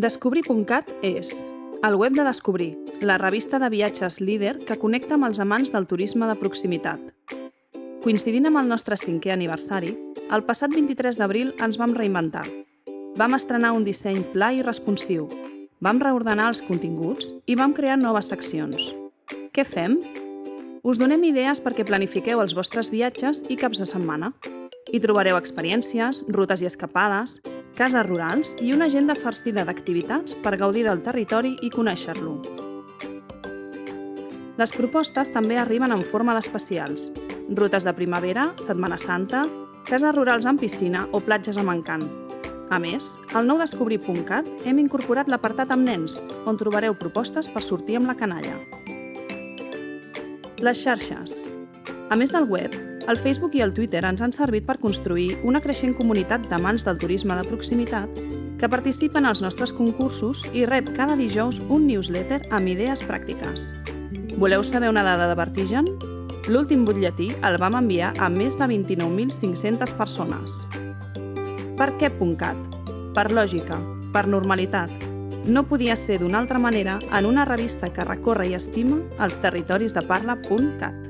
Descobrir.cat és el web de Descobrir, la revista de viatges líder que connecta amb els amants del turisme de proximitat. Coincidint amb el nostre cinquè aniversari, el passat 23 d'abril ens vam reinventar. Vam estrenar un disseny pla i responsiu, vam reordenar els continguts i vam crear noves seccions. Què fem? Us donem idees perquè planifiqueu els vostres viatges i caps de setmana. Hi trobareu experiències, rutes i escapades, cases rurals i una agenda farcida d'activitats per gaudir del territori i conèixer-lo. Les propostes també arriben en forma d'especials. Rutes de primavera, Setmana Santa, cases rurals amb piscina o platges amb encant. A més, al nou descobrir.cat hem incorporat l'apartat amb nens, on trobareu propostes per sortir amb la canalla. Les xarxes. A més del web, el Facebook i el Twitter ens han servit per construir una creixent comunitat d'amants del turisme de proximitat que participen als nostres concursos i rep cada dijous un newsletter amb idees pràctiques. Voleu saber una dada de vertigen? L'últim butlletí el vam enviar a més de 29.500 persones. Per què .cat? Per lògica, per normalitat. No podia ser d'una altra manera en una revista que recorre i estima els territoris de parla.cat.